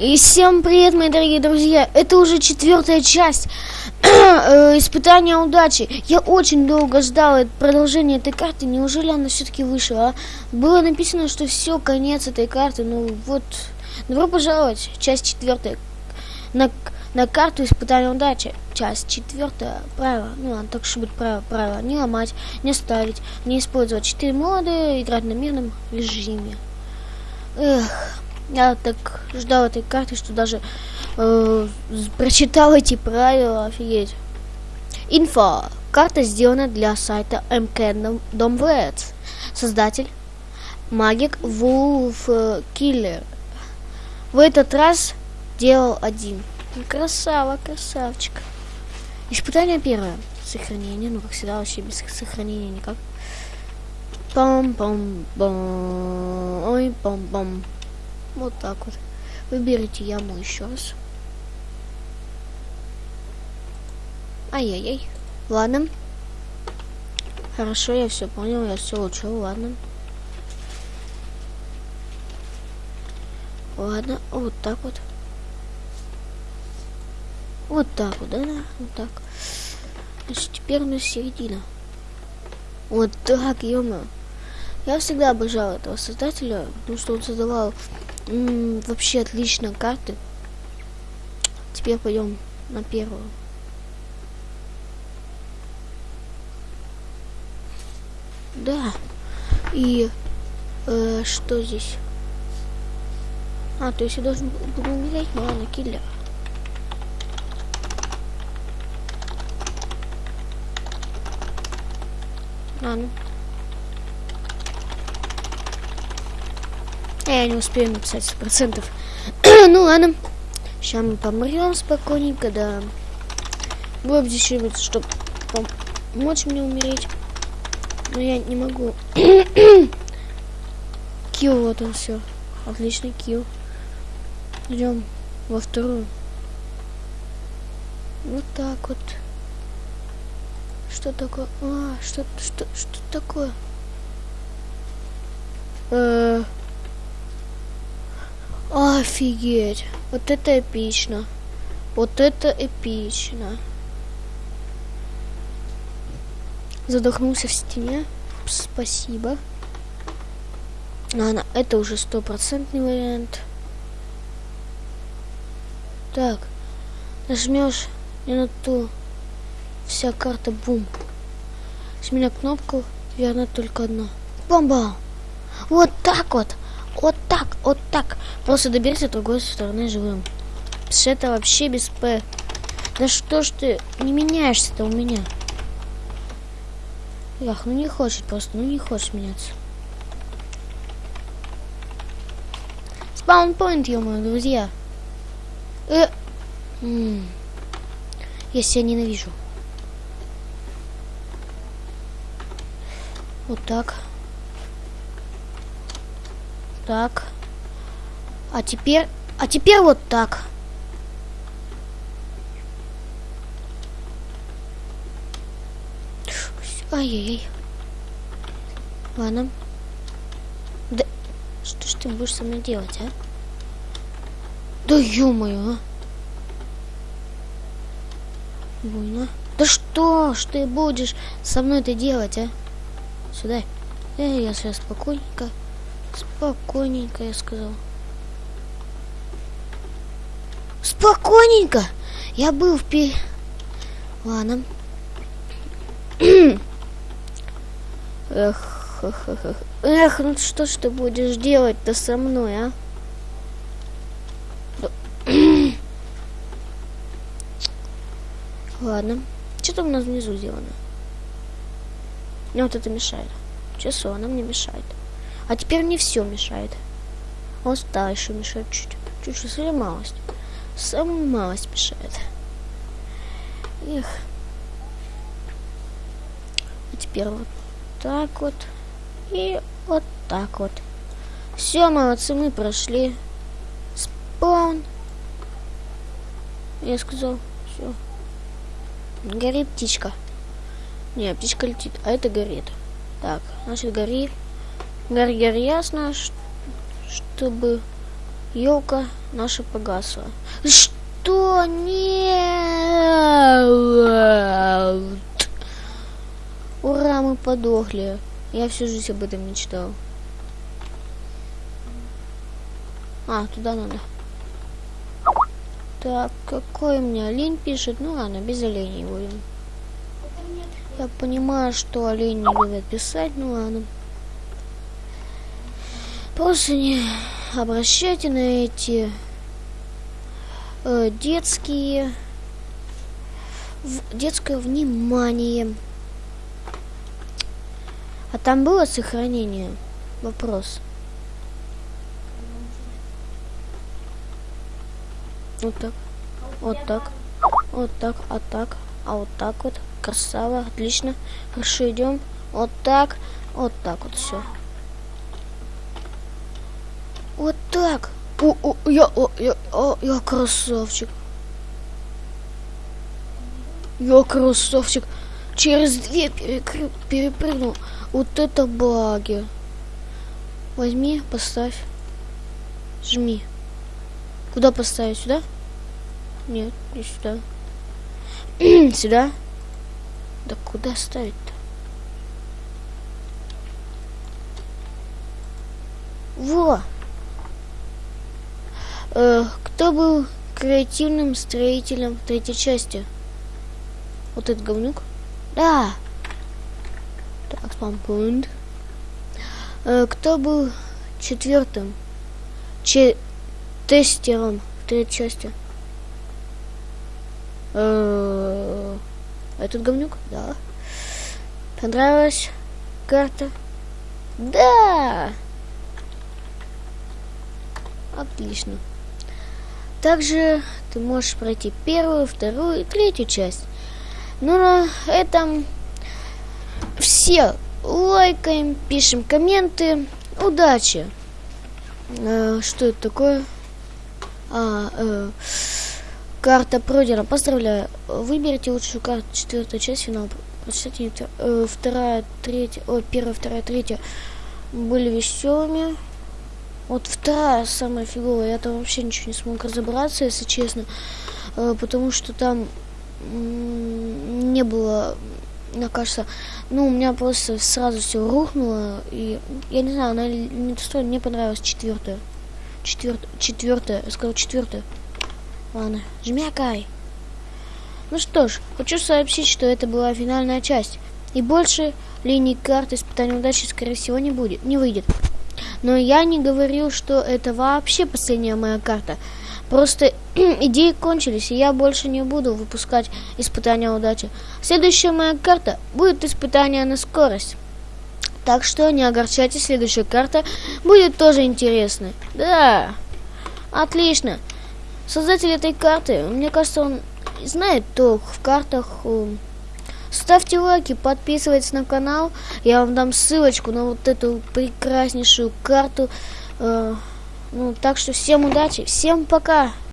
И всем привет, мои дорогие друзья! Это уже четвертая часть э, испытания удачи. Я очень долго ждал продолжение этой карты. Неужели она все-таки вышла? А? Было написано, что все, конец этой карты. Ну вот, добро пожаловать, часть четвертая. На, на карту испытания удачи. Часть четвертая. Правило. Ну ладно, так что будет правило. Правило. Не ломать, не ставить, не использовать четыре моды, играть на мирном режиме. Эх. Я так ждал этой карты, что даже э, прочитал эти правила, офигеть. Инфо. Карта сделана для сайта MK Домвец. Создатель Магик Вулф Киллер. В этот раз делал один. Красава, красавчик. Испытание первое. Сохранение. Ну, как всегда, вообще без сохранения никак. Пам-пам-пам. Ой, пам-пам. Вот так вот. Выберите яму еще раз. Ай-яй-яй. Ладно. Хорошо, я все понял, я все учил, ладно. Ладно, вот так вот. Вот так вот, да, вот так. Значит, теперь у нас середина. Вот так, ё. Я всегда обожал этого создателя, потому что он создавал М вообще отлично карты. Теперь пойдем на первую. Да. И э, что здесь? А, то есть я должен буду умереть, ну ладно, киллер. Ладно. Я не успею написать сто процентов. ну ладно. Сейчас мы помрем спокойненько, да. Было бы здесь что-нибудь, чтобы помочь мне умереть. Но я не могу. килл, вот он все. Отличный килл. Идем во вторую. Вот так вот. Что такое? А, что, что, что такое? -э Офигеть. Вот это эпично. Вот это эпично. Задохнулся в стене. Спасибо. Ладно, это уже стопроцентный вариант. Так. Нажмешь не на ту. Вся карта бум. С меня кнопку верно только одна. Бомба! Вот так вот. Вот так, вот так. Просто доберись от другой стороны живым. Это вообще без П. Да что ж ты не меняешься-то у меня? Ах, ну не хочет просто, ну не хочешь меняться. Спаунпоинт, ё-моё, друзья. Э -м. Я себя ненавижу. Вот так. Так. А теперь... А теперь вот так. Ай-яй-яй. Ладно. Да... Что ж ты будешь со мной делать, а? Да ё-моё, а? Больно. Да что ж ты будешь со мной это делать, а? Сюда. Эй, я сейчас спокойненько. Спокойненько, я сказал. Спокойненько. Я был в пи... Ладно. Эх, эх, ну что ж ты будешь делать-то со мной, а? Ладно. Что там у нас внизу сделано? Мне вот это мешает. Часу, она мне мешает. А теперь мне все мешает. Он стал мешает чуть. Чуть-чуть, совсем малость. Самую малость мешает. Эх. А теперь вот так вот. И вот так вот. Все, молодцы, мы прошли. Спаун. Я сказал, все. Горит птичка. Не, птичка летит, а это горит. Так, значит, гори. Гаргер ясно, чтобы елка наша погасла. Что? Нет! Ура, мы подохли. Я всю жизнь об этом мечтал. А, туда надо. Так, какой у меня олень пишет? Ну ладно, без оленей будем. Я понимаю, что олени любят писать, ну ладно. Просто не обращайте на эти э, детские в, детское внимание. А там было сохранение? Вопрос. Вот так. Вот так. Вот так. А так. А вот так вот. Красава. Отлично. Хорошо идем. Вот так. Вот так вот все. Вот так. О, я, я, о, я красавчик. Я красавчик. Через две перекры... перепрыгнул. Вот это баги. Возьми, поставь. Жми. Куда поставить? Сюда? Нет, не сюда. сюда? Да куда ставить-то? Во! Э, кто был креативным строителем в третьей части? Вот этот говнюк? Да! Так, спампунт. Э, кто был четвертым? Че тестером в третьей части. Э, этот говнюк? Да. Понравилась карта? Да! Отлично. Также ты можешь пройти первую, вторую и третью часть. Ну, на этом все. Лайкаем, пишем комменты. Удачи! Э, что это такое? А, э, карта пройдена. Поздравляю. Выберите лучшую карту. Четвертая часть финал. Прочитайте. Э, вторая, третья. О, первая, вторая, третья были веселыми. Вот вторая самая фиговая. Я там вообще ничего не смог разобраться, если честно. Э, потому что там не было, мне кажется, ну, у меня просто сразу все рухнуло. И я не знаю, она не достойна. Мне понравилась четвертая. Четвертая, четвертая, я сказал четвертая. Ладно, жмякай. Ну что ж, хочу сообщить, что это была финальная часть. И больше линий карт испытания удачи, скорее всего, не будет, не выйдет. Но я не говорил, что это вообще последняя моя карта. Просто идеи кончились, и я больше не буду выпускать испытания удачи. Следующая моя карта будет испытание на скорость. Так что не огорчайтесь, следующая карта будет тоже интересной. Да, отлично. Создатель этой карты, мне кажется, он знает толк в картах. Ставьте лайки, подписывайтесь на канал. Я вам дам ссылочку на вот эту прекраснейшую карту. Э, ну, так что всем удачи, всем пока!